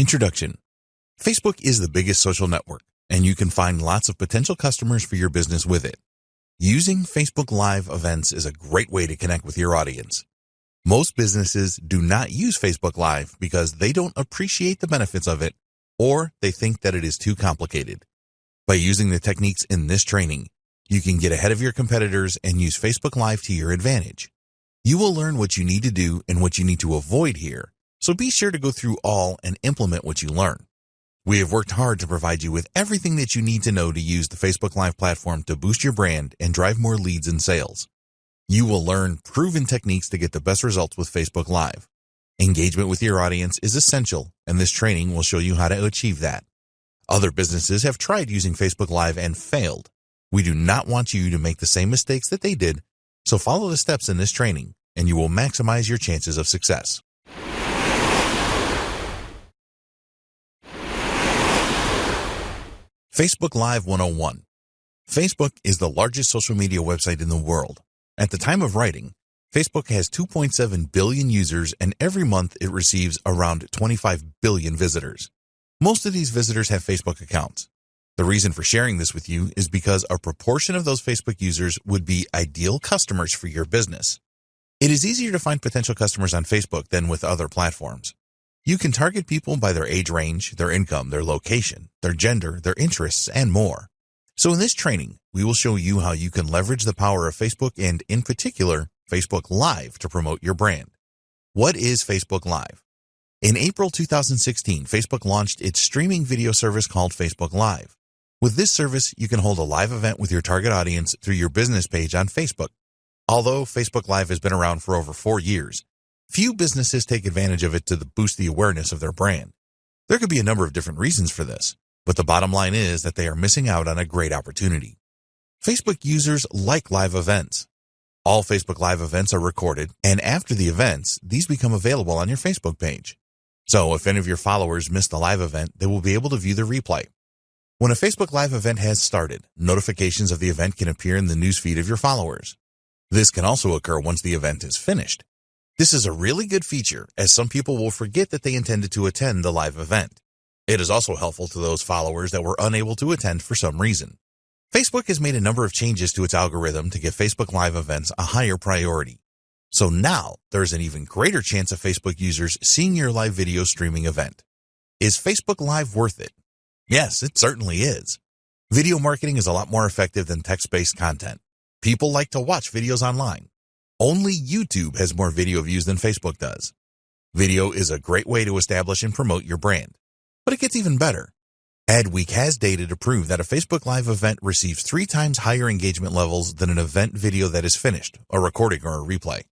Introduction Facebook is the biggest social network, and you can find lots of potential customers for your business with it. Using Facebook Live events is a great way to connect with your audience. Most businesses do not use Facebook Live because they don't appreciate the benefits of it or they think that it is too complicated. By using the techniques in this training, you can get ahead of your competitors and use Facebook Live to your advantage. You will learn what you need to do and what you need to avoid here, so be sure to go through all and implement what you learn. We have worked hard to provide you with everything that you need to know to use the Facebook Live platform to boost your brand and drive more leads and sales. You will learn proven techniques to get the best results with Facebook Live. Engagement with your audience is essential, and this training will show you how to achieve that. Other businesses have tried using Facebook Live and failed. We do not want you to make the same mistakes that they did, so follow the steps in this training, and you will maximize your chances of success. Facebook Live 101 Facebook is the largest social media website in the world. At the time of writing, Facebook has 2.7 billion users and every month it receives around 25 billion visitors. Most of these visitors have Facebook accounts. The reason for sharing this with you is because a proportion of those Facebook users would be ideal customers for your business. It is easier to find potential customers on Facebook than with other platforms. You can target people by their age range, their income, their location, their gender, their interests, and more. So in this training, we will show you how you can leverage the power of Facebook and, in particular, Facebook Live to promote your brand. What is Facebook Live? In April 2016, Facebook launched its streaming video service called Facebook Live. With this service, you can hold a live event with your target audience through your business page on Facebook. Although Facebook Live has been around for over four years, Few businesses take advantage of it to boost the awareness of their brand. There could be a number of different reasons for this, but the bottom line is that they are missing out on a great opportunity. Facebook users like live events. All Facebook Live events are recorded, and after the events, these become available on your Facebook page. So if any of your followers miss the live event, they will be able to view the replay. When a Facebook Live event has started, notifications of the event can appear in the newsfeed of your followers. This can also occur once the event is finished. This is a really good feature as some people will forget that they intended to attend the live event. It is also helpful to those followers that were unable to attend for some reason. Facebook has made a number of changes to its algorithm to give Facebook Live events a higher priority. So now there's an even greater chance of Facebook users seeing your live video streaming event. Is Facebook Live worth it? Yes, it certainly is. Video marketing is a lot more effective than text-based content. People like to watch videos online. Only YouTube has more video views than Facebook does. Video is a great way to establish and promote your brand. But it gets even better. Adweek has data to prove that a Facebook Live event receives three times higher engagement levels than an event video that is finished, a recording or a replay.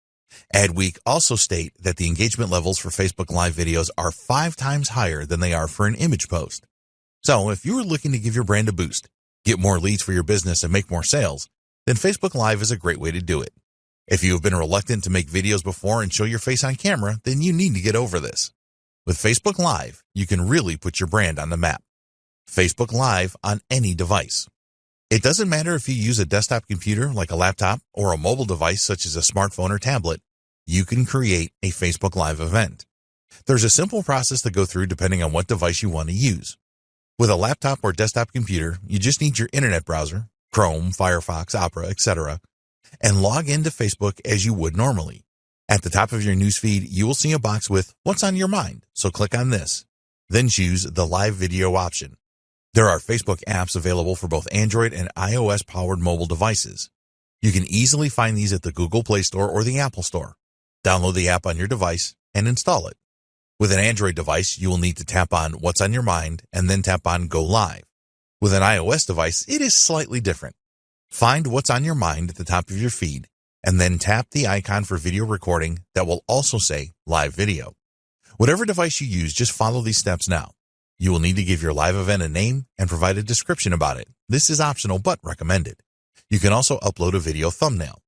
Adweek also state that the engagement levels for Facebook Live videos are five times higher than they are for an image post. So if you are looking to give your brand a boost, get more leads for your business and make more sales, then Facebook Live is a great way to do it. If you have been reluctant to make videos before and show your face on camera, then you need to get over this. With Facebook Live, you can really put your brand on the map. Facebook Live on any device. It doesn't matter if you use a desktop computer like a laptop or a mobile device such as a smartphone or tablet, you can create a Facebook Live event. There's a simple process to go through depending on what device you want to use. With a laptop or desktop computer, you just need your internet browser, Chrome, Firefox, Opera, etc., and log into Facebook as you would normally. At the top of your newsfeed, you will see a box with What's on your mind, so click on this. Then choose the live video option. There are Facebook apps available for both Android and iOS powered mobile devices. You can easily find these at the Google Play Store or the Apple Store. Download the app on your device and install it. With an Android device, you will need to tap on What's on your mind and then tap on Go Live. With an iOS device, it is slightly different. Find what's on your mind at the top of your feed and then tap the icon for video recording that will also say live video. Whatever device you use, just follow these steps now. You will need to give your live event a name and provide a description about it. This is optional but recommended. You can also upload a video thumbnail.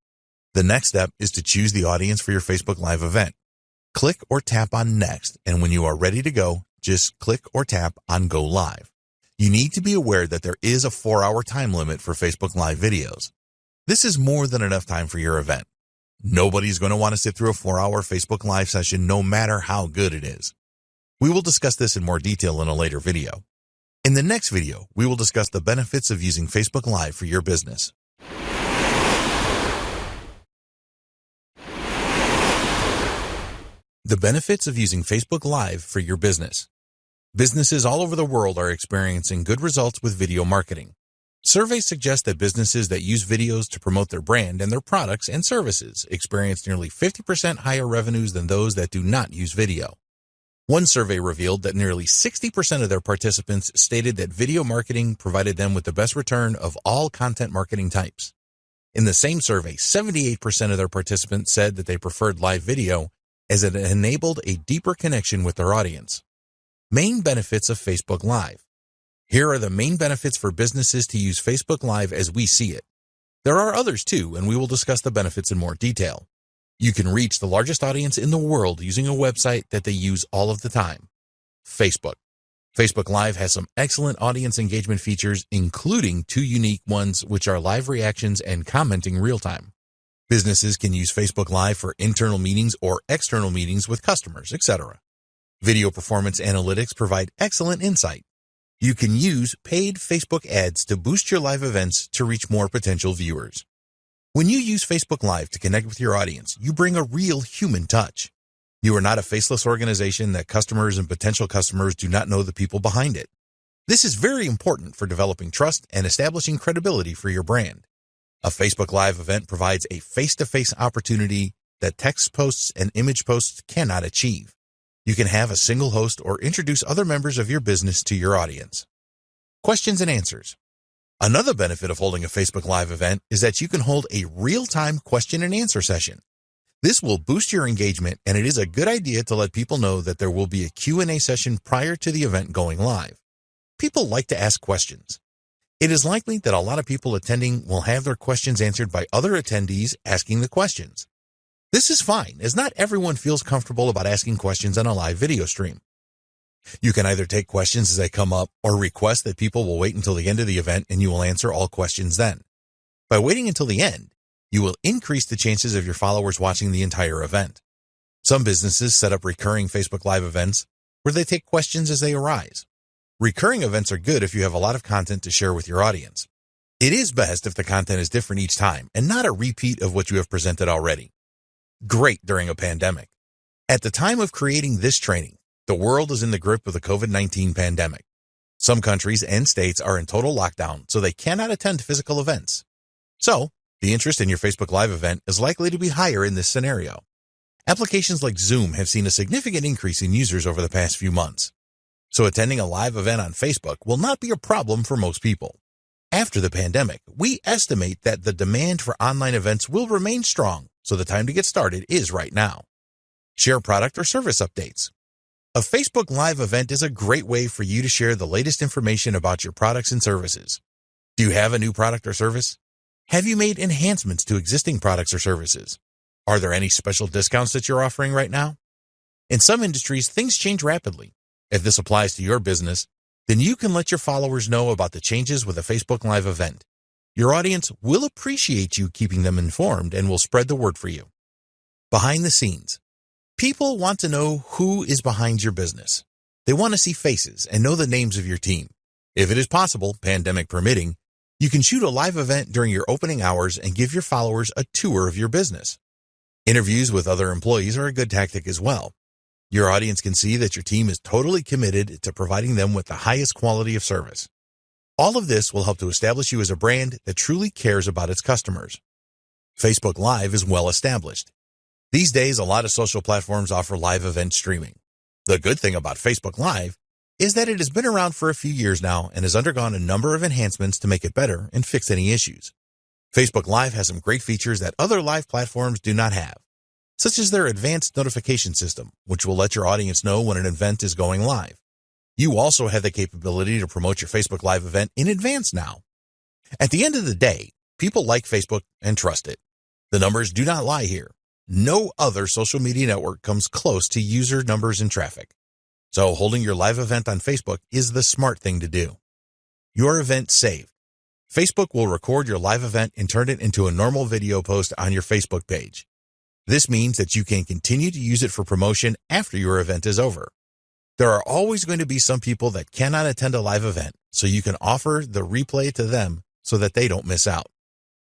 The next step is to choose the audience for your Facebook Live event. Click or tap on Next, and when you are ready to go, just click or tap on Go Live. You need to be aware that there is a four hour time limit for Facebook Live videos. This is more than enough time for your event. Nobody's going to want to sit through a four hour Facebook Live session no matter how good it is. We will discuss this in more detail in a later video. In the next video, we will discuss the benefits of using Facebook Live for your business. The benefits of using Facebook Live for your business. Businesses all over the world are experiencing good results with video marketing. Surveys suggest that businesses that use videos to promote their brand and their products and services experience nearly 50% higher revenues than those that do not use video. One survey revealed that nearly 60% of their participants stated that video marketing provided them with the best return of all content marketing types. In the same survey, 78% of their participants said that they preferred live video as it enabled a deeper connection with their audience. Main benefits of Facebook Live. Here are the main benefits for businesses to use Facebook Live as we see it. There are others too, and we will discuss the benefits in more detail. You can reach the largest audience in the world using a website that they use all of the time. Facebook. Facebook Live has some excellent audience engagement features, including two unique ones, which are live reactions and commenting real time. Businesses can use Facebook Live for internal meetings or external meetings with customers, etc. Video performance analytics provide excellent insight. You can use paid Facebook ads to boost your live events to reach more potential viewers. When you use Facebook Live to connect with your audience, you bring a real human touch. You are not a faceless organization that customers and potential customers do not know the people behind it. This is very important for developing trust and establishing credibility for your brand. A Facebook Live event provides a face-to-face opportunity that text posts and image posts cannot achieve. You can have a single host or introduce other members of your business to your audience. Questions and answers. Another benefit of holding a Facebook Live event is that you can hold a real-time question and answer session. This will boost your engagement and it is a good idea to let people know that there will be a Q&A session prior to the event going live. People like to ask questions. It is likely that a lot of people attending will have their questions answered by other attendees asking the questions. This is fine, as not everyone feels comfortable about asking questions on a live video stream. You can either take questions as they come up or request that people will wait until the end of the event and you will answer all questions then. By waiting until the end, you will increase the chances of your followers watching the entire event. Some businesses set up recurring Facebook Live events where they take questions as they arise. Recurring events are good if you have a lot of content to share with your audience. It is best if the content is different each time and not a repeat of what you have presented already great during a pandemic. At the time of creating this training, the world is in the grip of the COVID-19 pandemic. Some countries and states are in total lockdown, so they cannot attend physical events. So, the interest in your Facebook Live event is likely to be higher in this scenario. Applications like Zoom have seen a significant increase in users over the past few months. So attending a live event on Facebook will not be a problem for most people. After the pandemic, we estimate that the demand for online events will remain strong so the time to get started is right now. Share product or service updates. A Facebook Live event is a great way for you to share the latest information about your products and services. Do you have a new product or service? Have you made enhancements to existing products or services? Are there any special discounts that you're offering right now? In some industries, things change rapidly. If this applies to your business, then you can let your followers know about the changes with a Facebook Live event. Your audience will appreciate you keeping them informed and will spread the word for you. Behind the scenes. People want to know who is behind your business. They want to see faces and know the names of your team. If it is possible, pandemic permitting, you can shoot a live event during your opening hours and give your followers a tour of your business. Interviews with other employees are a good tactic as well. Your audience can see that your team is totally committed to providing them with the highest quality of service. All of this will help to establish you as a brand that truly cares about its customers. Facebook Live is well established. These days, a lot of social platforms offer live event streaming. The good thing about Facebook Live is that it has been around for a few years now and has undergone a number of enhancements to make it better and fix any issues. Facebook Live has some great features that other live platforms do not have, such as their advanced notification system, which will let your audience know when an event is going live. You also have the capability to promote your Facebook Live event in advance now. At the end of the day, people like Facebook and trust it. The numbers do not lie here. No other social media network comes close to user numbers and traffic. So holding your live event on Facebook is the smart thing to do. Your event saved. Facebook will record your live event and turn it into a normal video post on your Facebook page. This means that you can continue to use it for promotion after your event is over. There are always going to be some people that cannot attend a live event, so you can offer the replay to them so that they don't miss out.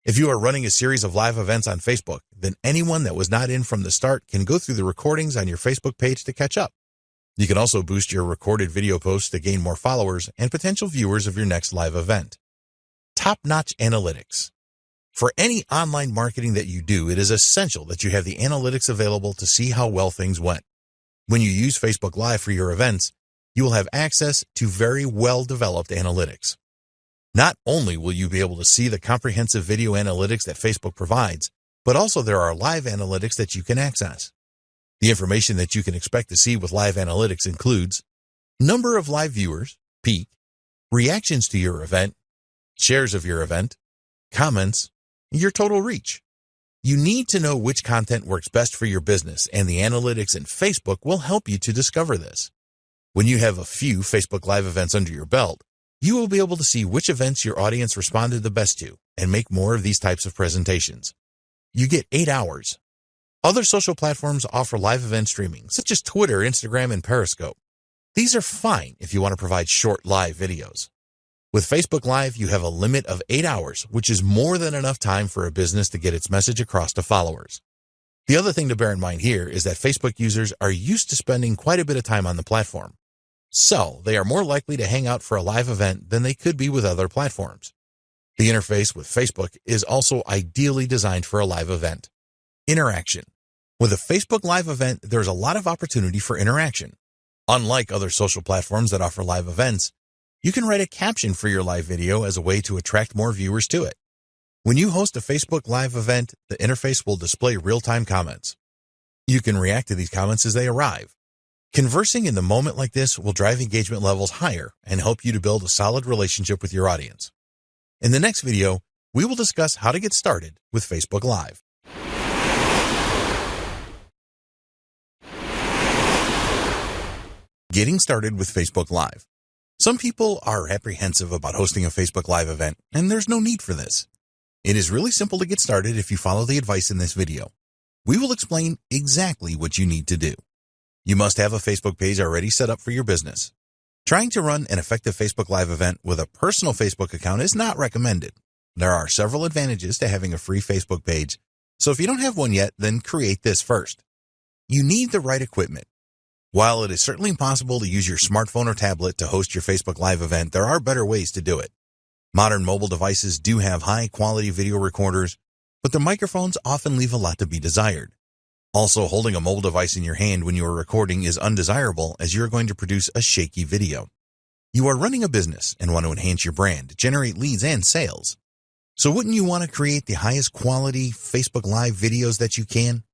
If you are running a series of live events on Facebook, then anyone that was not in from the start can go through the recordings on your Facebook page to catch up. You can also boost your recorded video posts to gain more followers and potential viewers of your next live event. Top-notch analytics. For any online marketing that you do, it is essential that you have the analytics available to see how well things went. When you use Facebook Live for your events, you will have access to very well-developed analytics. Not only will you be able to see the comprehensive video analytics that Facebook provides, but also there are live analytics that you can access. The information that you can expect to see with live analytics includes number of live viewers, peak, reactions to your event, shares of your event, comments, your total reach. You need to know which content works best for your business, and the analytics in Facebook will help you to discover this. When you have a few Facebook Live events under your belt, you will be able to see which events your audience responded the best to and make more of these types of presentations. You get eight hours other social platforms offer live event streaming, such as Twitter, Instagram, and Periscope. These are fine if you want to provide short live videos. With Facebook Live, you have a limit of eight hours, which is more than enough time for a business to get its message across to followers. The other thing to bear in mind here is that Facebook users are used to spending quite a bit of time on the platform. So, they are more likely to hang out for a live event than they could be with other platforms. The interface with Facebook is also ideally designed for a live event. Interaction. With a Facebook Live event, there's a lot of opportunity for interaction. Unlike other social platforms that offer live events, you can write a caption for your live video as a way to attract more viewers to it. When you host a Facebook Live event, the interface will display real-time comments. You can react to these comments as they arrive. Conversing in the moment like this will drive engagement levels higher and help you to build a solid relationship with your audience. In the next video, we will discuss how to get started with Facebook Live. Getting started with Facebook Live. Some people are apprehensive about hosting a Facebook Live event, and there's no need for this. It is really simple to get started if you follow the advice in this video. We will explain exactly what you need to do. You must have a Facebook page already set up for your business. Trying to run an effective Facebook Live event with a personal Facebook account is not recommended. There are several advantages to having a free Facebook page, so if you don't have one yet, then create this first. You need the right equipment. While it is certainly possible to use your smartphone or tablet to host your Facebook Live event, there are better ways to do it. Modern mobile devices do have high quality video recorders, but the microphones often leave a lot to be desired. Also, holding a mobile device in your hand when you are recording is undesirable as you are going to produce a shaky video. You are running a business and want to enhance your brand, generate leads and sales. So wouldn't you want to create the highest quality Facebook Live videos that you can?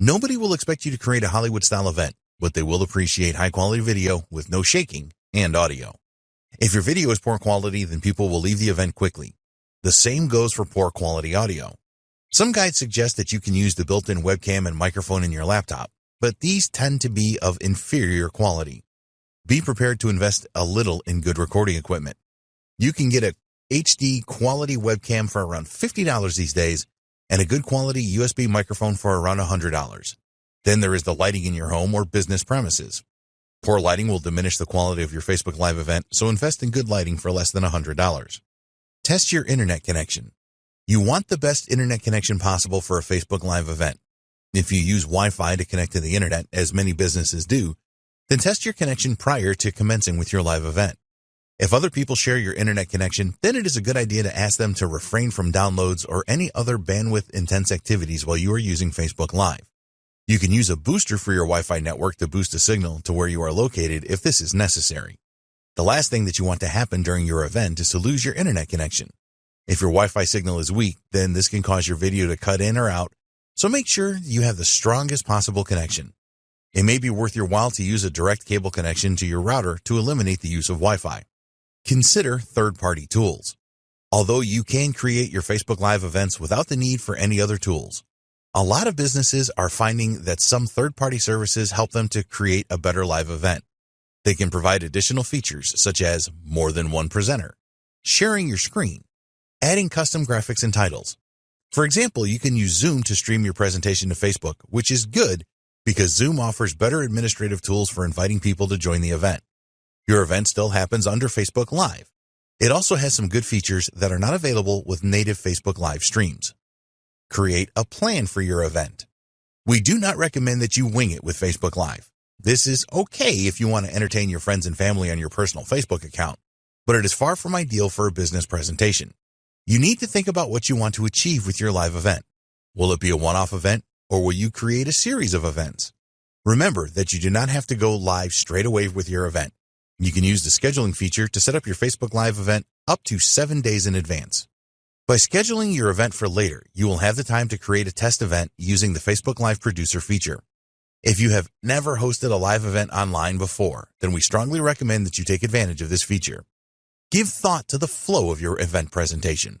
Nobody will expect you to create a Hollywood style event but they will appreciate high quality video with no shaking and audio. If your video is poor quality, then people will leave the event quickly. The same goes for poor quality audio. Some guides suggest that you can use the built-in webcam and microphone in your laptop, but these tend to be of inferior quality. Be prepared to invest a little in good recording equipment. You can get a HD quality webcam for around $50 these days and a good quality USB microphone for around $100. Then there is the lighting in your home or business premises. Poor lighting will diminish the quality of your Facebook Live event, so invest in good lighting for less than $100. Test your internet connection. You want the best internet connection possible for a Facebook Live event. If you use Wi-Fi to connect to the internet, as many businesses do, then test your connection prior to commencing with your live event. If other people share your internet connection, then it is a good idea to ask them to refrain from downloads or any other bandwidth intense activities while you are using Facebook Live. You can use a booster for your Wi-Fi network to boost a signal to where you are located if this is necessary. The last thing that you want to happen during your event is to lose your internet connection. If your Wi-Fi signal is weak, then this can cause your video to cut in or out, so make sure you have the strongest possible connection. It may be worth your while to use a direct cable connection to your router to eliminate the use of Wi-Fi. Consider third-party tools. Although you can create your Facebook Live events without the need for any other tools, a lot of businesses are finding that some third-party services help them to create a better live event. They can provide additional features such as more than one presenter, sharing your screen, adding custom graphics and titles. For example, you can use Zoom to stream your presentation to Facebook, which is good, because Zoom offers better administrative tools for inviting people to join the event. Your event still happens under Facebook Live. It also has some good features that are not available with native Facebook Live streams. Create a plan for your event. We do not recommend that you wing it with Facebook Live. This is okay if you want to entertain your friends and family on your personal Facebook account, but it is far from ideal for a business presentation. You need to think about what you want to achieve with your live event. Will it be a one-off event or will you create a series of events? Remember that you do not have to go live straight away with your event. You can use the scheduling feature to set up your Facebook Live event up to seven days in advance. By scheduling your event for later, you will have the time to create a test event using the Facebook Live Producer feature. If you have never hosted a live event online before, then we strongly recommend that you take advantage of this feature. Give thought to the flow of your event presentation.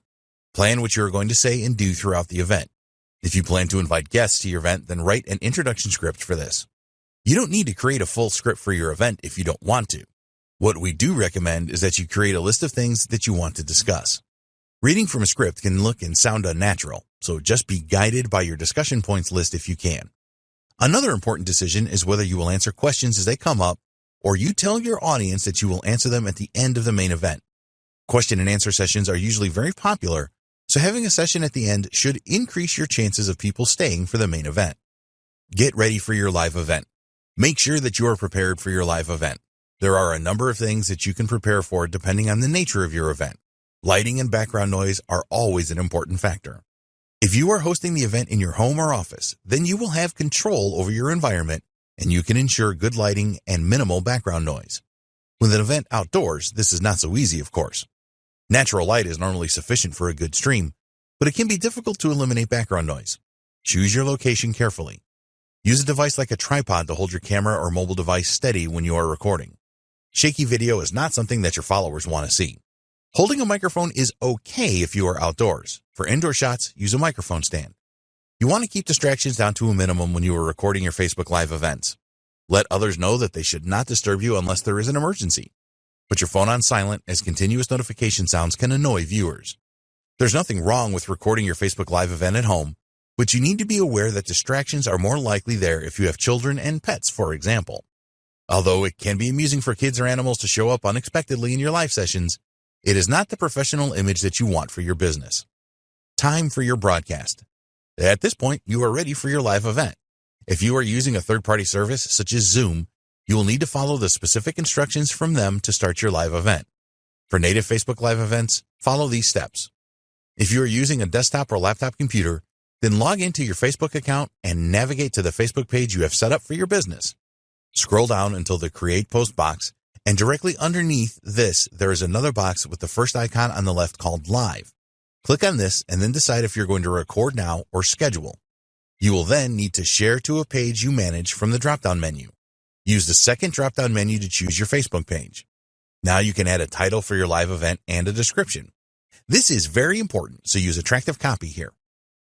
Plan what you are going to say and do throughout the event. If you plan to invite guests to your event, then write an introduction script for this. You don't need to create a full script for your event if you don't want to. What we do recommend is that you create a list of things that you want to discuss. Reading from a script can look and sound unnatural, so just be guided by your discussion points list if you can. Another important decision is whether you will answer questions as they come up or you tell your audience that you will answer them at the end of the main event. Question and answer sessions are usually very popular so having a session at the end should increase your chances of people staying for the main event. Get ready for your live event. Make sure that you are prepared for your live event. There are a number of things that you can prepare for depending on the nature of your event. Lighting and background noise are always an important factor. If you are hosting the event in your home or office, then you will have control over your environment and you can ensure good lighting and minimal background noise. With an event outdoors, this is not so easy, of course. Natural light is normally sufficient for a good stream, but it can be difficult to eliminate background noise. Choose your location carefully. Use a device like a tripod to hold your camera or mobile device steady when you are recording. Shaky video is not something that your followers want to see. Holding a microphone is okay if you are outdoors. For indoor shots, use a microphone stand. You want to keep distractions down to a minimum when you are recording your Facebook Live events. Let others know that they should not disturb you unless there is an emergency. Put your phone on silent as continuous notification sounds can annoy viewers. There's nothing wrong with recording your Facebook Live event at home, but you need to be aware that distractions are more likely there if you have children and pets, for example. Although it can be amusing for kids or animals to show up unexpectedly in your live sessions, it is not the professional image that you want for your business. Time for your broadcast. At this point, you are ready for your live event. If you are using a third-party service such as Zoom, you will need to follow the specific instructions from them to start your live event. For native Facebook Live events, follow these steps. If you are using a desktop or laptop computer, then log into your Facebook account and navigate to the Facebook page you have set up for your business. Scroll down until the Create Post box, and directly underneath this, there is another box with the first icon on the left called Live. Click on this and then decide if you're going to record now or schedule. You will then need to share to a page you manage from the drop-down menu. Use the second drop-down menu to choose your Facebook page. Now you can add a title for your live event and a description. This is very important, so use attractive copy here.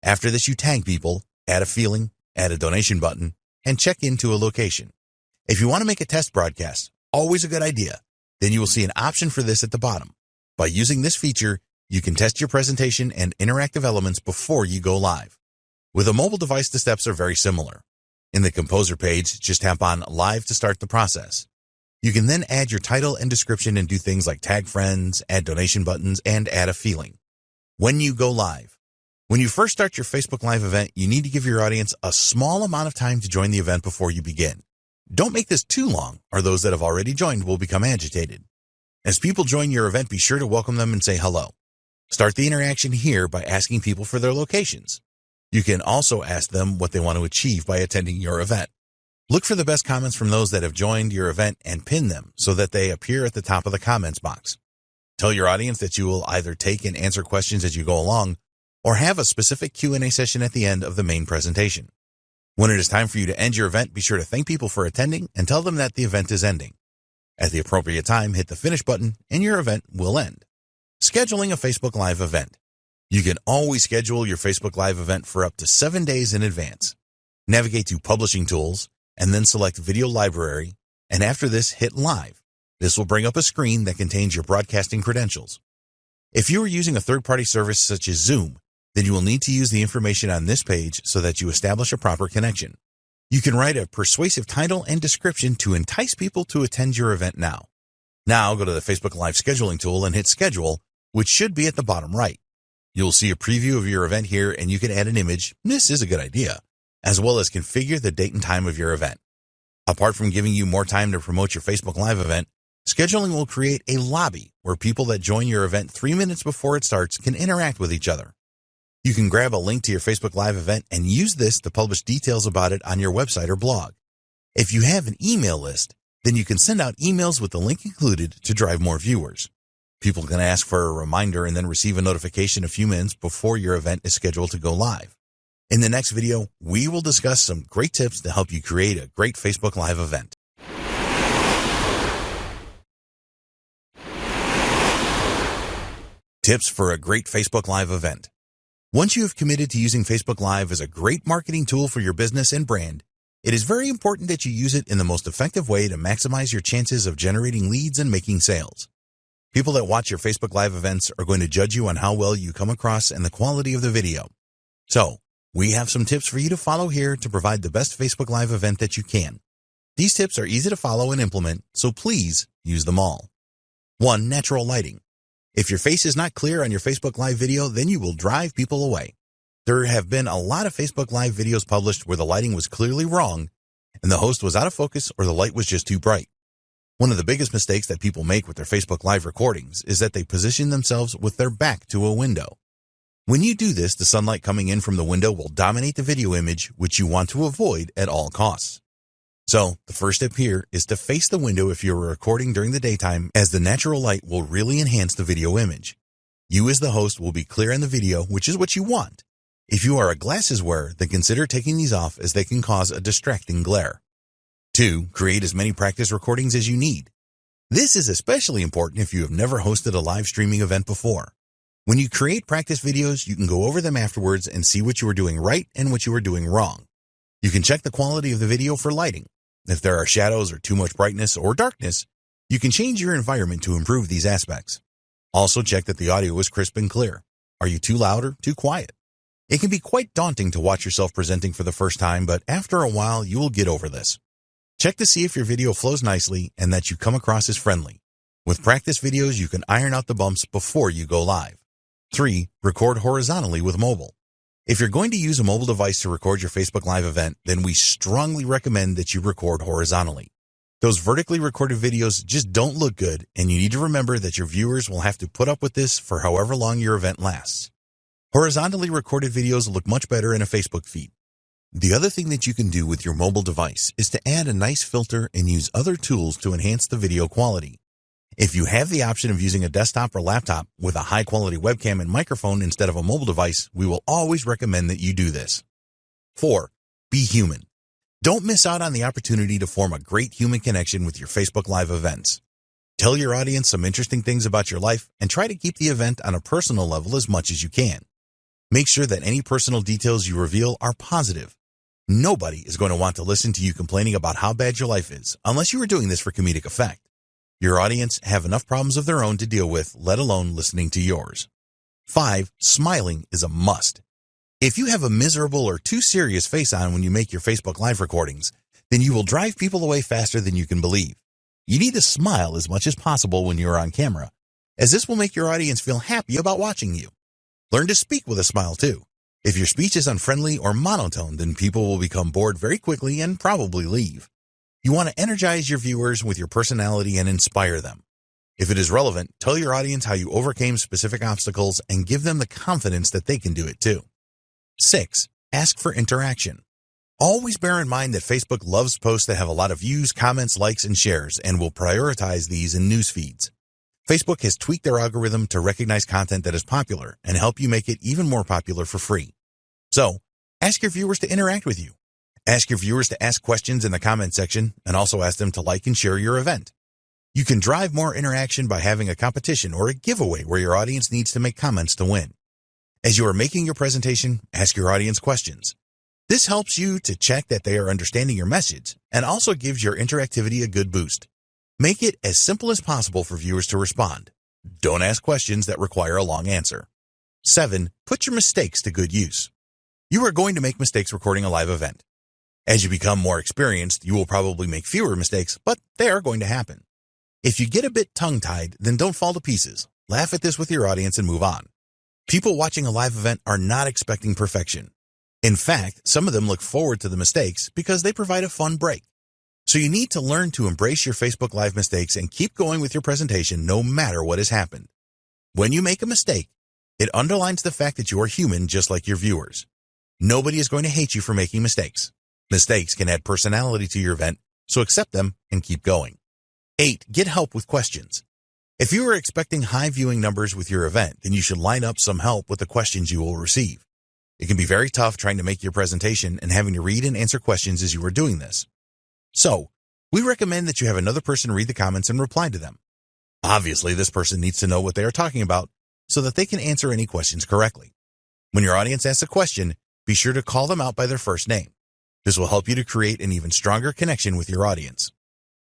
After this, you tag people, add a feeling, add a donation button, and check into a location. If you want to make a test broadcast, always a good idea, then you will see an option for this at the bottom. By using this feature, you can test your presentation and interactive elements before you go live. With a mobile device, the steps are very similar. In the Composer page, just tap on Live to start the process. You can then add your title and description and do things like tag friends, add donation buttons, and add a feeling. When you go live. When you first start your Facebook Live event, you need to give your audience a small amount of time to join the event before you begin. Don't make this too long, or those that have already joined will become agitated. As people join your event, be sure to welcome them and say hello. Start the interaction here by asking people for their locations. You can also ask them what they want to achieve by attending your event. Look for the best comments from those that have joined your event and pin them so that they appear at the top of the comments box. Tell your audience that you will either take and answer questions as you go along or have a specific Q&A session at the end of the main presentation. When it is time for you to end your event, be sure to thank people for attending and tell them that the event is ending. At the appropriate time, hit the finish button and your event will end. Scheduling a Facebook Live event. You can always schedule your Facebook Live event for up to seven days in advance. Navigate to Publishing Tools and then select Video Library, and after this, hit Live. This will bring up a screen that contains your broadcasting credentials. If you are using a third-party service such as Zoom, then you will need to use the information on this page so that you establish a proper connection. You can write a persuasive title and description to entice people to attend your event now. Now go to the Facebook Live scheduling tool and hit schedule, which should be at the bottom right. You'll see a preview of your event here and you can add an image. This is a good idea, as well as configure the date and time of your event. Apart from giving you more time to promote your Facebook Live event, scheduling will create a lobby where people that join your event three minutes before it starts can interact with each other. You can grab a link to your Facebook Live event and use this to publish details about it on your website or blog. If you have an email list, then you can send out emails with the link included to drive more viewers. People can ask for a reminder and then receive a notification a few minutes before your event is scheduled to go live. In the next video, we will discuss some great tips to help you create a great Facebook Live event. Tips for a great Facebook Live event. Once you have committed to using Facebook Live as a great marketing tool for your business and brand, it is very important that you use it in the most effective way to maximize your chances of generating leads and making sales. People that watch your Facebook Live events are going to judge you on how well you come across and the quality of the video. So, we have some tips for you to follow here to provide the best Facebook Live event that you can. These tips are easy to follow and implement, so please use them all. 1. Natural lighting. If your face is not clear on your Facebook Live video, then you will drive people away. There have been a lot of Facebook Live videos published where the lighting was clearly wrong and the host was out of focus or the light was just too bright. One of the biggest mistakes that people make with their Facebook Live recordings is that they position themselves with their back to a window. When you do this, the sunlight coming in from the window will dominate the video image, which you want to avoid at all costs. So the first step here is to face the window if you're recording during the daytime as the natural light will really enhance the video image. You as the host will be clear in the video, which is what you want. If you are a glasses wearer, then consider taking these off as they can cause a distracting glare. 2. Create as many practice recordings as you need. This is especially important if you have never hosted a live streaming event before. When you create practice videos, you can go over them afterwards and see what you are doing right and what you are doing wrong. You can check the quality of the video for lighting, if there are shadows or too much brightness or darkness, you can change your environment to improve these aspects. Also check that the audio is crisp and clear. Are you too loud or too quiet? It can be quite daunting to watch yourself presenting for the first time, but after a while, you will get over this. Check to see if your video flows nicely and that you come across as friendly. With practice videos, you can iron out the bumps before you go live. 3. Record horizontally with mobile. If you're going to use a mobile device to record your Facebook Live event, then we strongly recommend that you record horizontally. Those vertically recorded videos just don't look good, and you need to remember that your viewers will have to put up with this for however long your event lasts. Horizontally recorded videos look much better in a Facebook feed. The other thing that you can do with your mobile device is to add a nice filter and use other tools to enhance the video quality. If you have the option of using a desktop or laptop with a high quality webcam and microphone instead of a mobile device, we will always recommend that you do this. 4. Be human. Don't miss out on the opportunity to form a great human connection with your Facebook Live events. Tell your audience some interesting things about your life and try to keep the event on a personal level as much as you can. Make sure that any personal details you reveal are positive. Nobody is going to want to listen to you complaining about how bad your life is unless you are doing this for comedic effect. Your audience have enough problems of their own to deal with, let alone listening to yours. 5. Smiling is a must. If you have a miserable or too serious face on when you make your Facebook Live recordings, then you will drive people away faster than you can believe. You need to smile as much as possible when you are on camera, as this will make your audience feel happy about watching you. Learn to speak with a smile too. If your speech is unfriendly or monotone, then people will become bored very quickly and probably leave. You want to energize your viewers with your personality and inspire them. If it is relevant, tell your audience how you overcame specific obstacles and give them the confidence that they can do it too. 6. Ask for interaction. Always bear in mind that Facebook loves posts that have a lot of views, comments, likes, and shares and will prioritize these in news feeds. Facebook has tweaked their algorithm to recognize content that is popular and help you make it even more popular for free. So, ask your viewers to interact with you. Ask your viewers to ask questions in the comment section and also ask them to like and share your event. You can drive more interaction by having a competition or a giveaway where your audience needs to make comments to win. As you are making your presentation, ask your audience questions. This helps you to check that they are understanding your message and also gives your interactivity a good boost. Make it as simple as possible for viewers to respond. Don't ask questions that require a long answer. 7. Put your mistakes to good use. You are going to make mistakes recording a live event. As you become more experienced, you will probably make fewer mistakes, but they are going to happen. If you get a bit tongue-tied, then don't fall to pieces. Laugh at this with your audience and move on. People watching a live event are not expecting perfection. In fact, some of them look forward to the mistakes because they provide a fun break. So you need to learn to embrace your Facebook Live mistakes and keep going with your presentation no matter what has happened. When you make a mistake, it underlines the fact that you are human just like your viewers. Nobody is going to hate you for making mistakes. Mistakes can add personality to your event, so accept them and keep going. 8. Get help with questions. If you are expecting high viewing numbers with your event, then you should line up some help with the questions you will receive. It can be very tough trying to make your presentation and having to read and answer questions as you are doing this. So, we recommend that you have another person read the comments and reply to them. Obviously, this person needs to know what they are talking about so that they can answer any questions correctly. When your audience asks a question, be sure to call them out by their first name. This will help you to create an even stronger connection with your audience.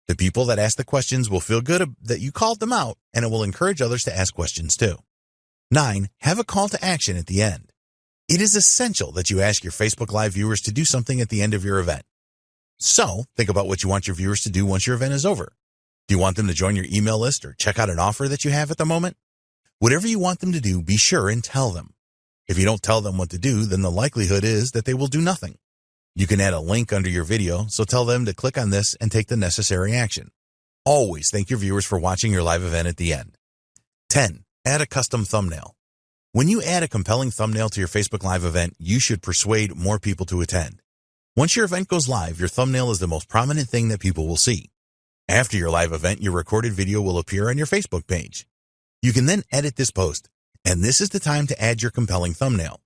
The people that ask the questions will feel good that you called them out, and it will encourage others to ask questions too. 9. Have a call to action at the end. It is essential that you ask your Facebook Live viewers to do something at the end of your event. So, think about what you want your viewers to do once your event is over. Do you want them to join your email list or check out an offer that you have at the moment? Whatever you want them to do, be sure and tell them. If you don't tell them what to do, then the likelihood is that they will do nothing. You can add a link under your video, so tell them to click on this and take the necessary action. Always thank your viewers for watching your live event at the end. 10. Add a custom thumbnail. When you add a compelling thumbnail to your Facebook Live event, you should persuade more people to attend. Once your event goes live, your thumbnail is the most prominent thing that people will see. After your live event, your recorded video will appear on your Facebook page. You can then edit this post, and this is the time to add your compelling thumbnail.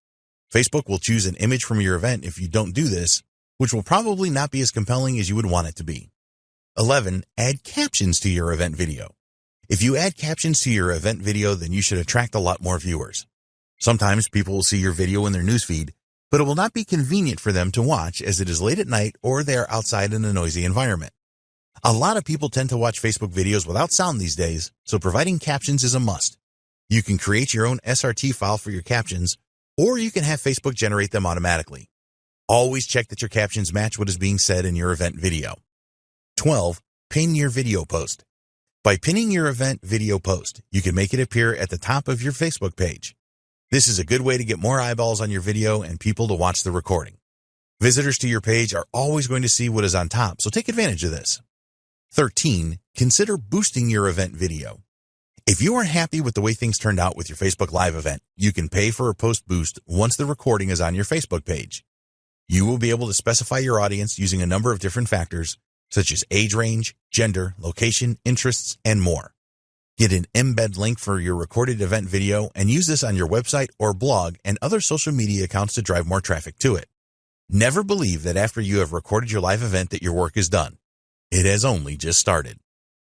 Facebook will choose an image from your event if you don't do this, which will probably not be as compelling as you would want it to be. 11. Add captions to your event video. If you add captions to your event video, then you should attract a lot more viewers. Sometimes people will see your video in their newsfeed, but it will not be convenient for them to watch as it is late at night or they are outside in a noisy environment. A lot of people tend to watch Facebook videos without sound these days, so providing captions is a must. You can create your own SRT file for your captions, or you can have Facebook generate them automatically. Always check that your captions match what is being said in your event video. 12. Pin your video post. By pinning your event video post, you can make it appear at the top of your Facebook page. This is a good way to get more eyeballs on your video and people to watch the recording. Visitors to your page are always going to see what is on top, so take advantage of this. 13. Consider boosting your event video. If you are happy with the way things turned out with your Facebook Live event, you can pay for a post boost once the recording is on your Facebook page. You will be able to specify your audience using a number of different factors, such as age range, gender, location, interests, and more. Get an embed link for your recorded event video and use this on your website or blog and other social media accounts to drive more traffic to it. Never believe that after you have recorded your live event that your work is done. It has only just started.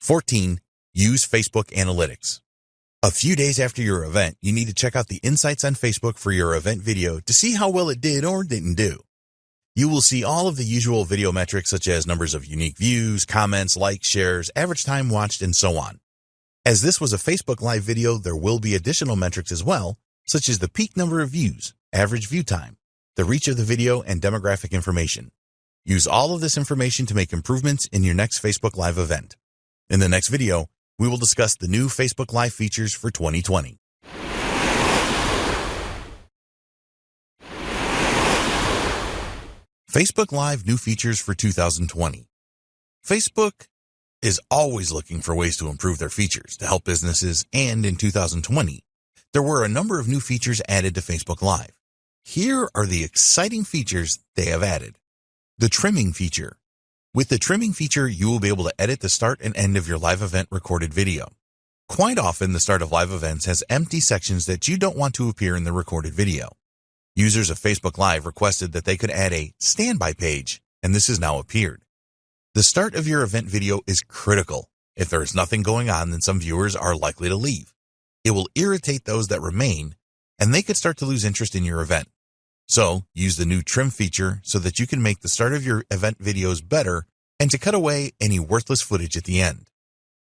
14. Use Facebook Analytics. A few days after your event, you need to check out the insights on Facebook for your event video to see how well it did or didn't do. You will see all of the usual video metrics such as numbers of unique views, comments, likes, shares, average time watched, and so on. As this was a Facebook Live video, there will be additional metrics as well, such as the peak number of views, average view time, the reach of the video, and demographic information. Use all of this information to make improvements in your next Facebook Live event. In the next video, we will discuss the new Facebook Live features for 2020. Facebook Live new features for 2020. Facebook is always looking for ways to improve their features to help businesses, and in 2020, there were a number of new features added to Facebook Live. Here are the exciting features they have added. The trimming feature. With the trimming feature, you will be able to edit the start and end of your live event recorded video. Quite often, the start of live events has empty sections that you don't want to appear in the recorded video. Users of Facebook Live requested that they could add a standby page, and this has now appeared. The start of your event video is critical. If there is nothing going on, then some viewers are likely to leave. It will irritate those that remain, and they could start to lose interest in your event. So use the new trim feature so that you can make the start of your event videos better and to cut away any worthless footage at the end.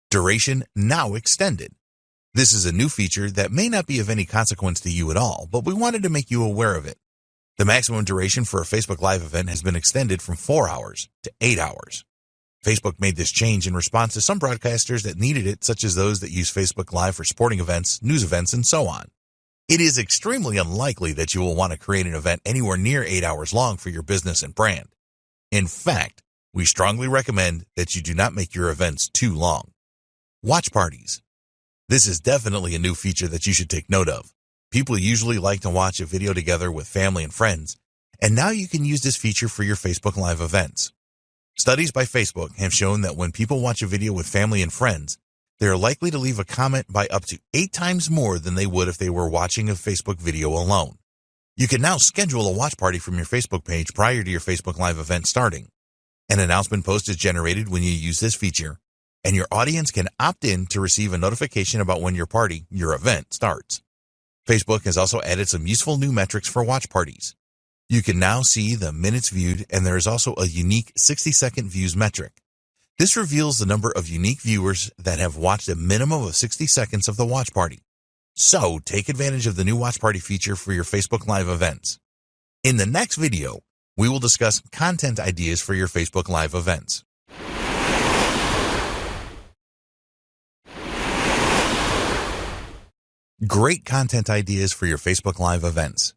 Duration now extended. This is a new feature that may not be of any consequence to you at all, but we wanted to make you aware of it. The maximum duration for a Facebook Live event has been extended from 4 hours to 8 hours. Facebook made this change in response to some broadcasters that needed it, such as those that use Facebook Live for sporting events, news events, and so on. It is extremely unlikely that you will want to create an event anywhere near 8 hours long for your business and brand. In fact, we strongly recommend that you do not make your events too long. Watch parties. This is definitely a new feature that you should take note of. People usually like to watch a video together with family and friends, and now you can use this feature for your Facebook Live events. Studies by Facebook have shown that when people watch a video with family and friends, they are likely to leave a comment by up to eight times more than they would if they were watching a Facebook video alone. You can now schedule a watch party from your Facebook page prior to your Facebook Live event starting. An announcement post is generated when you use this feature, and your audience can opt in to receive a notification about when your party, your event, starts. Facebook has also added some useful new metrics for watch parties. You can now see the minutes viewed and there is also a unique 60 second views metric. This reveals the number of unique viewers that have watched a minimum of 60 seconds of the watch party. So take advantage of the new watch party feature for your Facebook Live events. In the next video, we will discuss content ideas for your Facebook Live events. Great content ideas for your Facebook Live events.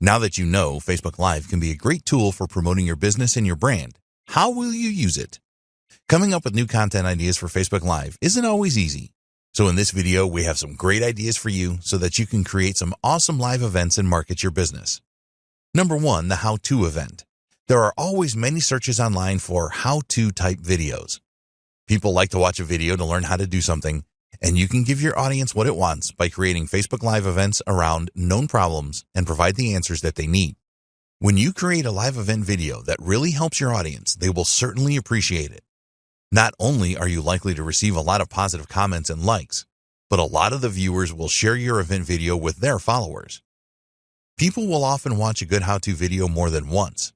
Now that you know Facebook Live can be a great tool for promoting your business and your brand, how will you use it? Coming up with new content ideas for Facebook Live isn't always easy. So in this video, we have some great ideas for you so that you can create some awesome live events and market your business. Number one, the how-to event. There are always many searches online for how-to type videos. People like to watch a video to learn how to do something, and you can give your audience what it wants by creating Facebook Live events around known problems and provide the answers that they need. When you create a live event video that really helps your audience, they will certainly appreciate it. Not only are you likely to receive a lot of positive comments and likes, but a lot of the viewers will share your event video with their followers. People will often watch a good how-to video more than once.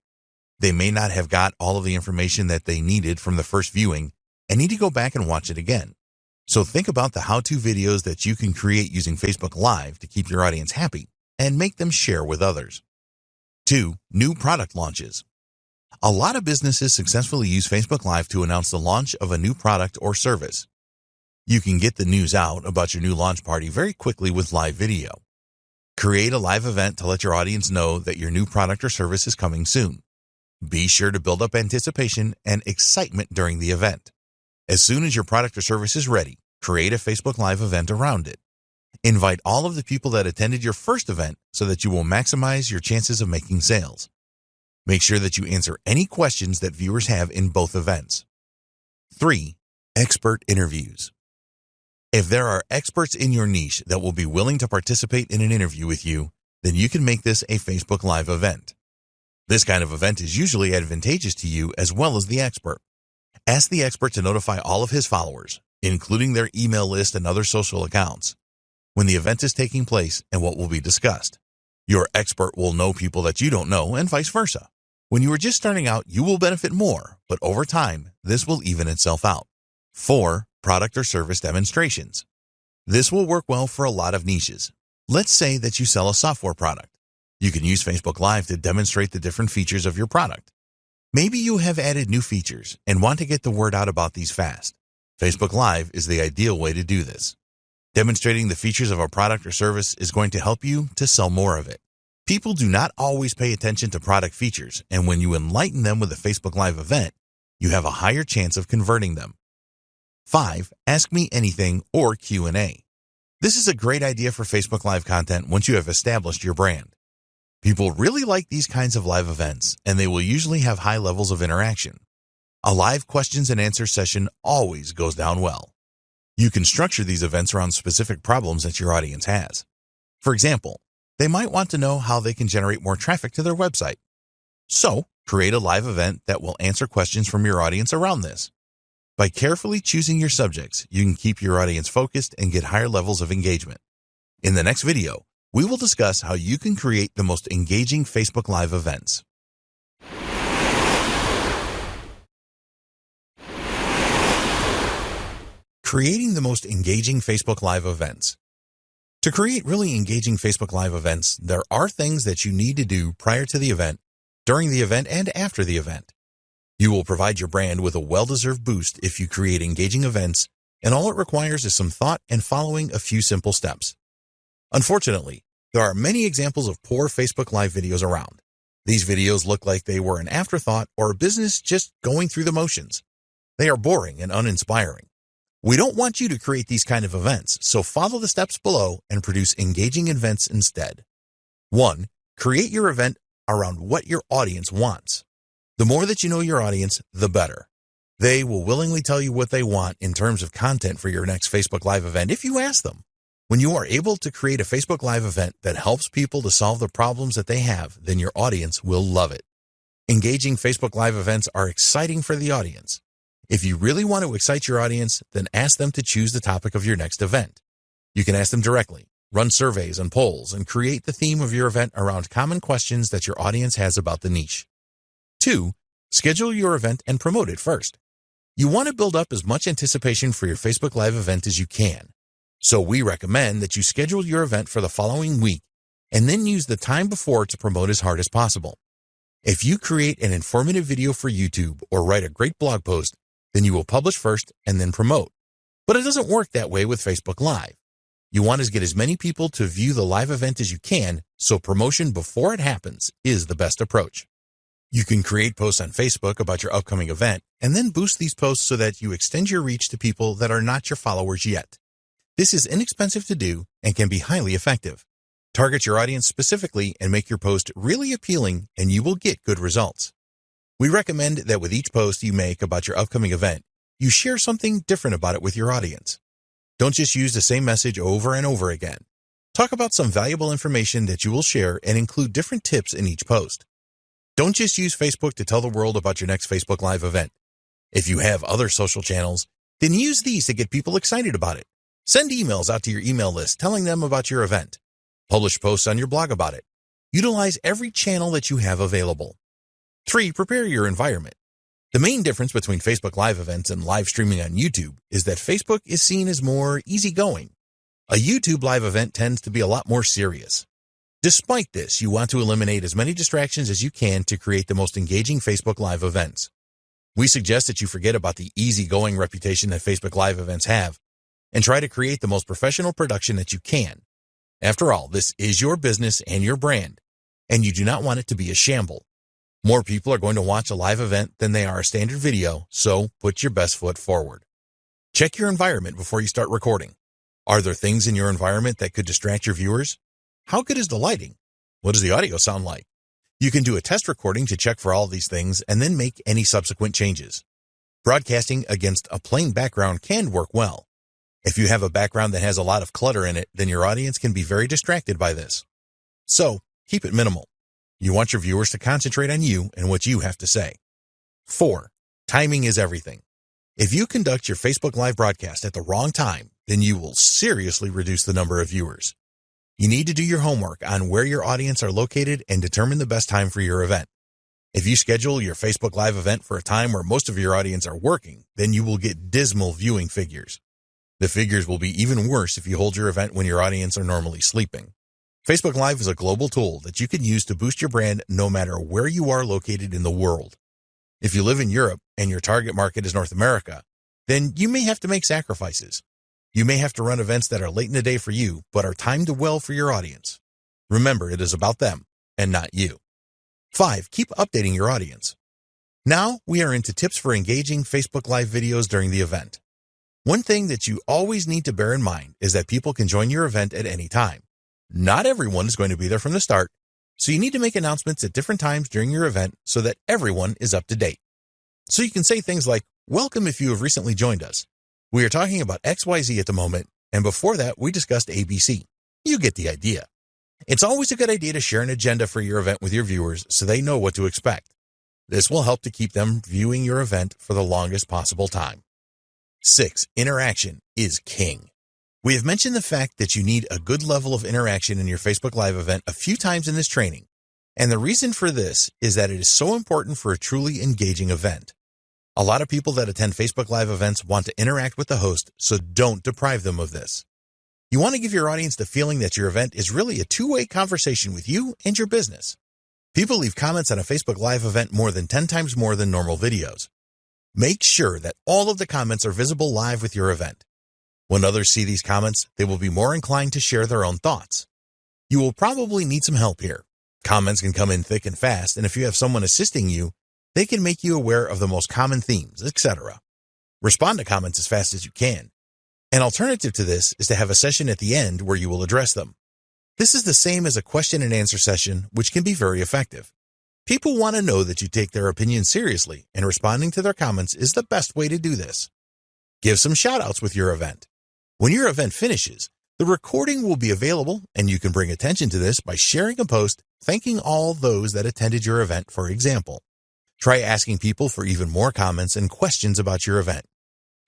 They may not have got all of the information that they needed from the first viewing and need to go back and watch it again. So think about the how-to videos that you can create using Facebook Live to keep your audience happy and make them share with others. 2. New product launches. A lot of businesses successfully use Facebook Live to announce the launch of a new product or service. You can get the news out about your new launch party very quickly with live video. Create a live event to let your audience know that your new product or service is coming soon. Be sure to build up anticipation and excitement during the event. As soon as your product or service is ready, create a Facebook Live event around it. Invite all of the people that attended your first event so that you will maximize your chances of making sales. Make sure that you answer any questions that viewers have in both events. 3. Expert interviews. If there are experts in your niche that will be willing to participate in an interview with you, then you can make this a Facebook Live event. This kind of event is usually advantageous to you as well as the expert. Ask the expert to notify all of his followers, including their email list and other social accounts, when the event is taking place and what will be discussed. Your expert will know people that you don't know and vice versa. When you are just starting out, you will benefit more, but over time, this will even itself out. 4. Product or service demonstrations. This will work well for a lot of niches. Let's say that you sell a software product. You can use Facebook Live to demonstrate the different features of your product. Maybe you have added new features and want to get the word out about these fast. Facebook Live is the ideal way to do this. Demonstrating the features of a product or service is going to help you to sell more of it. People do not always pay attention to product features, and when you enlighten them with a Facebook Live event, you have a higher chance of converting them. 5. Ask Me Anything or Q&A. This is a great idea for Facebook Live content once you have established your brand. People really like these kinds of live events, and they will usually have high levels of interaction. A live questions and answers session always goes down well. You can structure these events around specific problems that your audience has. For example, they might want to know how they can generate more traffic to their website. So, create a live event that will answer questions from your audience around this. By carefully choosing your subjects, you can keep your audience focused and get higher levels of engagement. In the next video, we will discuss how you can create the most engaging Facebook Live events. Creating the most engaging Facebook Live events. To create really engaging Facebook Live events, there are things that you need to do prior to the event, during the event, and after the event. You will provide your brand with a well-deserved boost if you create engaging events, and all it requires is some thought and following a few simple steps. Unfortunately, there are many examples of poor Facebook Live videos around. These videos look like they were an afterthought or a business just going through the motions. They are boring and uninspiring. We don't want you to create these kind of events, so follow the steps below and produce engaging events instead. 1. Create your event around what your audience wants. The more that you know your audience, the better. They will willingly tell you what they want in terms of content for your next Facebook Live event if you ask them. When you are able to create a Facebook Live event that helps people to solve the problems that they have, then your audience will love it. Engaging Facebook Live events are exciting for the audience. If you really want to excite your audience, then ask them to choose the topic of your next event. You can ask them directly, run surveys and polls, and create the theme of your event around common questions that your audience has about the niche. Two, schedule your event and promote it first. You want to build up as much anticipation for your Facebook Live event as you can. So we recommend that you schedule your event for the following week and then use the time before to promote as hard as possible. If you create an informative video for YouTube or write a great blog post, then you will publish first and then promote. But it doesn't work that way with Facebook Live. You want to get as many people to view the live event as you can, so promotion before it happens is the best approach. You can create posts on Facebook about your upcoming event and then boost these posts so that you extend your reach to people that are not your followers yet. This is inexpensive to do and can be highly effective. Target your audience specifically and make your post really appealing and you will get good results. We recommend that with each post you make about your upcoming event, you share something different about it with your audience. Don't just use the same message over and over again. Talk about some valuable information that you will share and include different tips in each post. Don't just use Facebook to tell the world about your next Facebook Live event. If you have other social channels, then use these to get people excited about it. Send emails out to your email list telling them about your event. Publish posts on your blog about it. Utilize every channel that you have available. 3. Prepare your environment. The main difference between Facebook Live events and live streaming on YouTube is that Facebook is seen as more easygoing. A YouTube live event tends to be a lot more serious. Despite this, you want to eliminate as many distractions as you can to create the most engaging Facebook Live events. We suggest that you forget about the easygoing reputation that Facebook Live events have and try to create the most professional production that you can. After all, this is your business and your brand, and you do not want it to be a shamble. More people are going to watch a live event than they are a standard video, so put your best foot forward. Check your environment before you start recording. Are there things in your environment that could distract your viewers? How good is the lighting? What does the audio sound like? You can do a test recording to check for all these things and then make any subsequent changes. Broadcasting against a plain background can work well. If you have a background that has a lot of clutter in it, then your audience can be very distracted by this. So, keep it minimal. You want your viewers to concentrate on you and what you have to say. 4. Timing is everything. If you conduct your Facebook Live broadcast at the wrong time, then you will seriously reduce the number of viewers. You need to do your homework on where your audience are located and determine the best time for your event. If you schedule your Facebook Live event for a time where most of your audience are working, then you will get dismal viewing figures. The figures will be even worse if you hold your event when your audience are normally sleeping. Facebook Live is a global tool that you can use to boost your brand no matter where you are located in the world. If you live in Europe and your target market is North America, then you may have to make sacrifices. You may have to run events that are late in the day for you, but are timed well for your audience. Remember, it is about them and not you. 5. Keep updating your audience. Now we are into tips for engaging Facebook Live videos during the event. One thing that you always need to bear in mind is that people can join your event at any time. Not everyone is going to be there from the start, so you need to make announcements at different times during your event so that everyone is up to date. So you can say things like, welcome if you have recently joined us. We are talking about XYZ at the moment, and before that, we discussed ABC. You get the idea. It's always a good idea to share an agenda for your event with your viewers so they know what to expect. This will help to keep them viewing your event for the longest possible time. 6. Interaction is king. We have mentioned the fact that you need a good level of interaction in your Facebook Live event a few times in this training, and the reason for this is that it is so important for a truly engaging event. A lot of people that attend Facebook Live events want to interact with the host, so don't deprive them of this. You want to give your audience the feeling that your event is really a two-way conversation with you and your business. People leave comments on a Facebook Live event more than 10 times more than normal videos. Make sure that all of the comments are visible live with your event. When others see these comments, they will be more inclined to share their own thoughts. You will probably need some help here. Comments can come in thick and fast, and if you have someone assisting you, they can make you aware of the most common themes, etc. Respond to comments as fast as you can. An alternative to this is to have a session at the end where you will address them. This is the same as a question and answer session, which can be very effective. People want to know that you take their opinion seriously, and responding to their comments is the best way to do this. Give some shoutouts with your event. When your event finishes, the recording will be available, and you can bring attention to this by sharing a post thanking all those that attended your event, for example. Try asking people for even more comments and questions about your event.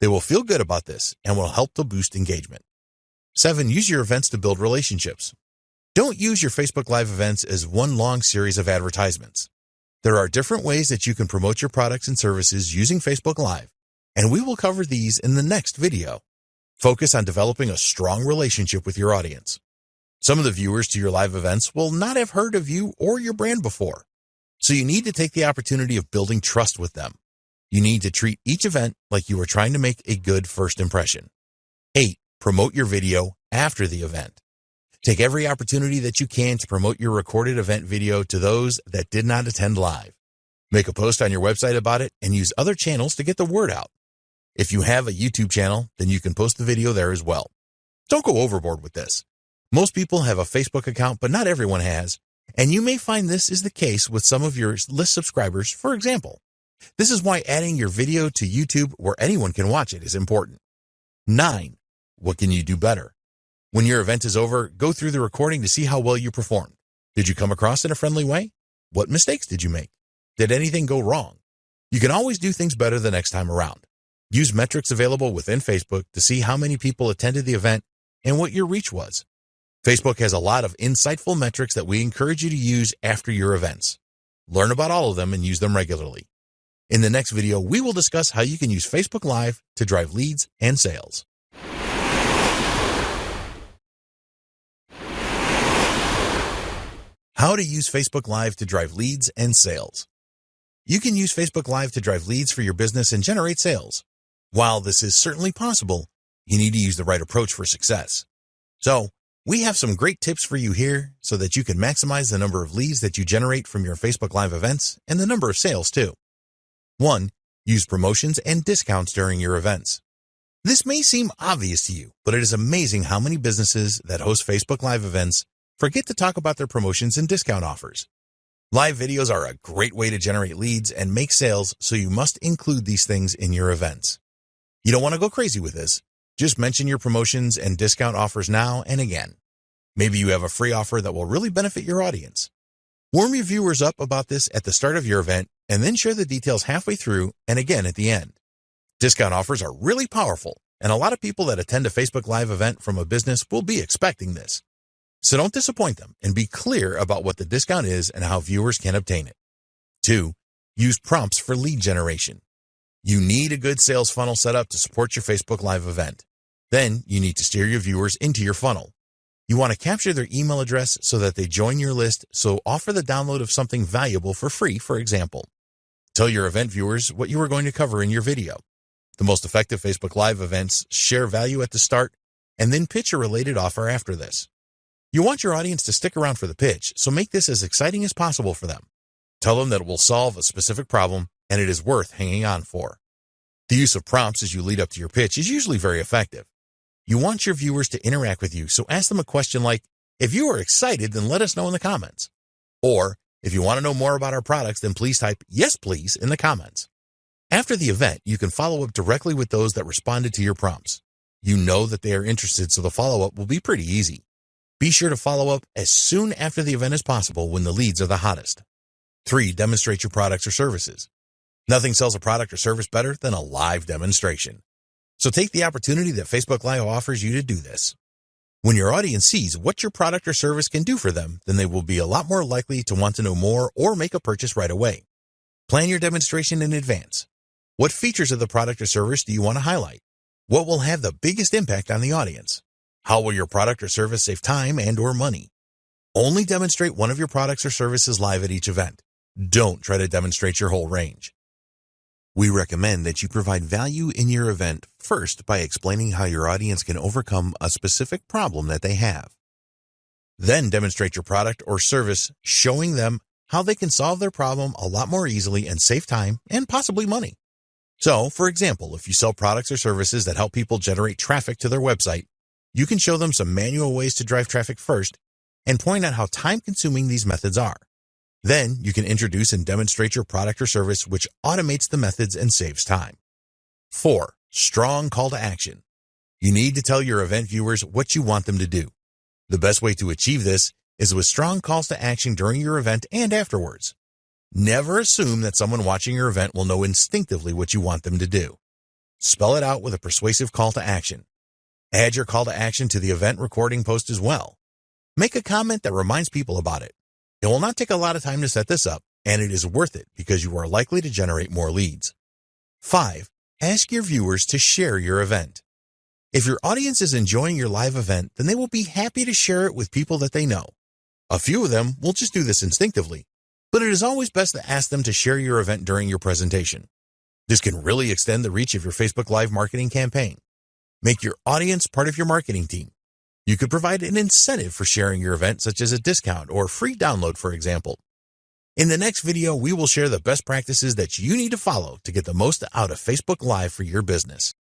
They will feel good about this and will help to boost engagement. 7. Use your events to build relationships. Don't use your Facebook Live events as one long series of advertisements. There are different ways that you can promote your products and services using Facebook Live, and we will cover these in the next video. Focus on developing a strong relationship with your audience. Some of the viewers to your live events will not have heard of you or your brand before, so you need to take the opportunity of building trust with them. You need to treat each event like you are trying to make a good first impression. 8. Promote your video after the event. Take every opportunity that you can to promote your recorded event video to those that did not attend live. Make a post on your website about it and use other channels to get the word out. If you have a YouTube channel, then you can post the video there as well. Don't go overboard with this. Most people have a Facebook account, but not everyone has, and you may find this is the case with some of your list subscribers, for example. This is why adding your video to YouTube where anyone can watch it is important. 9. What can you do better? When your event is over, go through the recording to see how well you performed. Did you come across in a friendly way? What mistakes did you make? Did anything go wrong? You can always do things better the next time around. Use metrics available within Facebook to see how many people attended the event and what your reach was. Facebook has a lot of insightful metrics that we encourage you to use after your events. Learn about all of them and use them regularly. In the next video, we will discuss how you can use Facebook Live to drive leads and sales. How to use Facebook Live to drive leads and sales. You can use Facebook Live to drive leads for your business and generate sales. While this is certainly possible, you need to use the right approach for success. So, we have some great tips for you here so that you can maximize the number of leads that you generate from your Facebook Live events and the number of sales too. 1. Use promotions and discounts during your events. This may seem obvious to you, but it is amazing how many businesses that host Facebook Live events forget to talk about their promotions and discount offers. Live videos are a great way to generate leads and make sales, so you must include these things in your events. You don't want to go crazy with this. Just mention your promotions and discount offers now and again. Maybe you have a free offer that will really benefit your audience. Warm your viewers up about this at the start of your event and then share the details halfway through and again at the end. Discount offers are really powerful, and a lot of people that attend a Facebook Live event from a business will be expecting this. So don't disappoint them and be clear about what the discount is and how viewers can obtain it. 2. Use prompts for lead generation. You need a good sales funnel set up to support your Facebook Live event. Then you need to steer your viewers into your funnel. You want to capture their email address so that they join your list, so offer the download of something valuable for free, for example. Tell your event viewers what you are going to cover in your video. The most effective Facebook Live events share value at the start and then pitch a related offer after this. You want your audience to stick around for the pitch, so make this as exciting as possible for them. Tell them that it will solve a specific problem and it is worth hanging on for. The use of prompts as you lead up to your pitch is usually very effective. You want your viewers to interact with you, so ask them a question like, if you are excited, then let us know in the comments. Or, if you want to know more about our products, then please type yes please in the comments. After the event, you can follow up directly with those that responded to your prompts. You know that they are interested, so the follow-up will be pretty easy. Be sure to follow up as soon after the event as possible when the leads are the hottest. 3. Demonstrate your products or services. Nothing sells a product or service better than a live demonstration. So take the opportunity that Facebook Live offers you to do this. When your audience sees what your product or service can do for them, then they will be a lot more likely to want to know more or make a purchase right away. Plan your demonstration in advance. What features of the product or service do you want to highlight? What will have the biggest impact on the audience? How will your product or service save time and or money? Only demonstrate one of your products or services live at each event. Don't try to demonstrate your whole range. We recommend that you provide value in your event first by explaining how your audience can overcome a specific problem that they have. Then demonstrate your product or service, showing them how they can solve their problem a lot more easily and save time and possibly money. So, for example, if you sell products or services that help people generate traffic to their website, you can show them some manual ways to drive traffic first and point out how time-consuming these methods are. Then you can introduce and demonstrate your product or service which automates the methods and saves time. 4. Strong call to action. You need to tell your event viewers what you want them to do. The best way to achieve this is with strong calls to action during your event and afterwards. Never assume that someone watching your event will know instinctively what you want them to do. Spell it out with a persuasive call to action. Add your call to action to the event recording post as well. Make a comment that reminds people about it. It will not take a lot of time to set this up, and it is worth it because you are likely to generate more leads. 5. Ask your viewers to share your event. If your audience is enjoying your live event, then they will be happy to share it with people that they know. A few of them will just do this instinctively, but it is always best to ask them to share your event during your presentation. This can really extend the reach of your Facebook Live marketing campaign. Make your audience part of your marketing team. You could provide an incentive for sharing your event, such as a discount or free download, for example. In the next video, we will share the best practices that you need to follow to get the most out of Facebook Live for your business.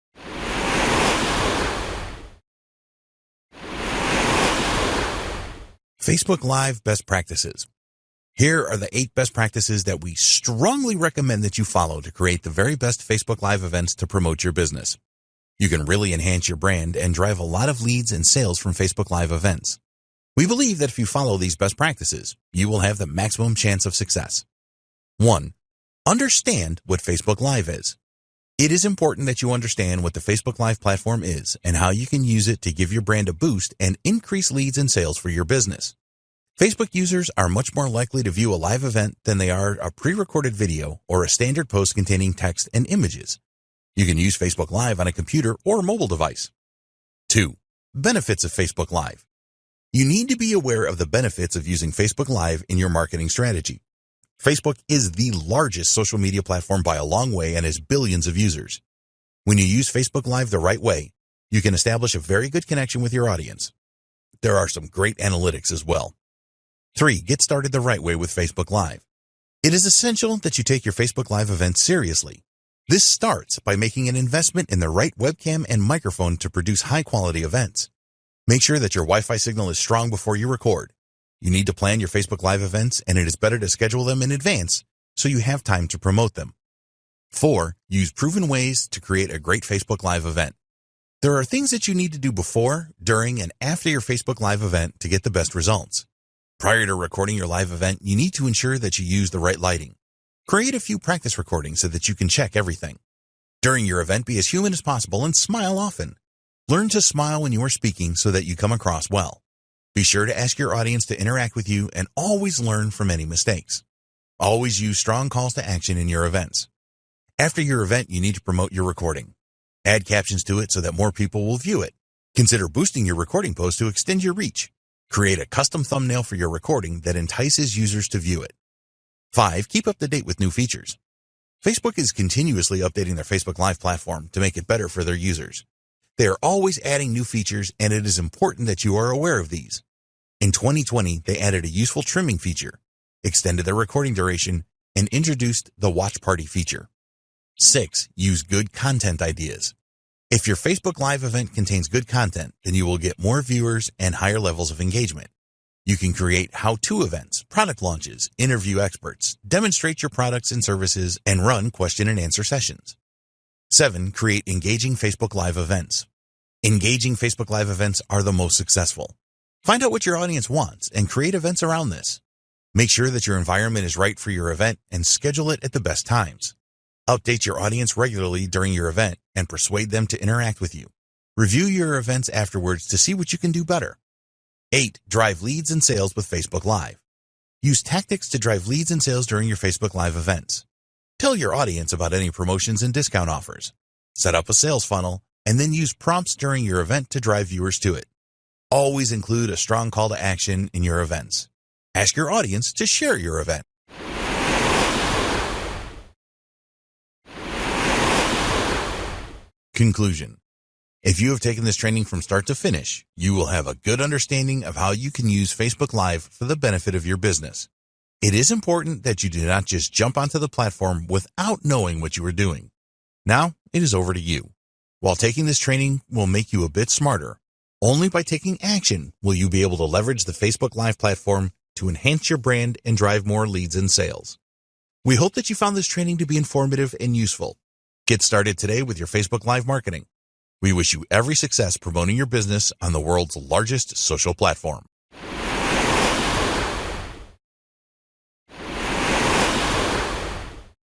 Facebook Live Best Practices here are the eight best practices that we strongly recommend that you follow to create the very best Facebook Live events to promote your business. You can really enhance your brand and drive a lot of leads and sales from Facebook Live events. We believe that if you follow these best practices, you will have the maximum chance of success. 1. Understand what Facebook Live is. It is important that you understand what the Facebook Live platform is and how you can use it to give your brand a boost and increase leads and sales for your business. Facebook users are much more likely to view a live event than they are a pre-recorded video or a standard post containing text and images. You can use Facebook Live on a computer or mobile device. 2. Benefits of Facebook Live. You need to be aware of the benefits of using Facebook Live in your marketing strategy. Facebook is the largest social media platform by a long way and has billions of users. When you use Facebook Live the right way, you can establish a very good connection with your audience. There are some great analytics as well. 3. Get started the right way with Facebook Live. It is essential that you take your Facebook Live events seriously. This starts by making an investment in the right webcam and microphone to produce high-quality events. Make sure that your Wi-Fi signal is strong before you record. You need to plan your Facebook Live events, and it is better to schedule them in advance so you have time to promote them. 4. Use proven ways to create a great Facebook Live event. There are things that you need to do before, during, and after your Facebook Live event to get the best results. Prior to recording your live event, you need to ensure that you use the right lighting. Create a few practice recordings so that you can check everything. During your event, be as human as possible and smile often. Learn to smile when you are speaking so that you come across well. Be sure to ask your audience to interact with you and always learn from any mistakes. Always use strong calls to action in your events. After your event, you need to promote your recording. Add captions to it so that more people will view it. Consider boosting your recording post to extend your reach. Create a custom thumbnail for your recording that entices users to view it. 5. Keep up to date with new features. Facebook is continuously updating their Facebook Live platform to make it better for their users. They are always adding new features and it is important that you are aware of these. In 2020, they added a useful trimming feature, extended their recording duration, and introduced the watch party feature. 6. Use good content ideas. If your Facebook Live event contains good content, then you will get more viewers and higher levels of engagement. You can create how-to events, product launches, interview experts, demonstrate your products and services, and run question and answer sessions. 7. Create engaging Facebook Live events. Engaging Facebook Live events are the most successful. Find out what your audience wants and create events around this. Make sure that your environment is right for your event and schedule it at the best times. Update your audience regularly during your event and persuade them to interact with you. Review your events afterwards to see what you can do better. 8. Drive leads and sales with Facebook Live. Use tactics to drive leads and sales during your Facebook Live events. Tell your audience about any promotions and discount offers. Set up a sales funnel and then use prompts during your event to drive viewers to it. Always include a strong call to action in your events. Ask your audience to share your event. Conclusion. If you have taken this training from start to finish, you will have a good understanding of how you can use Facebook Live for the benefit of your business. It is important that you do not just jump onto the platform without knowing what you are doing. Now, it is over to you. While taking this training will make you a bit smarter, only by taking action will you be able to leverage the Facebook Live platform to enhance your brand and drive more leads and sales. We hope that you found this training to be informative and useful. Get started today with your Facebook Live marketing. We wish you every success promoting your business on the world's largest social platform.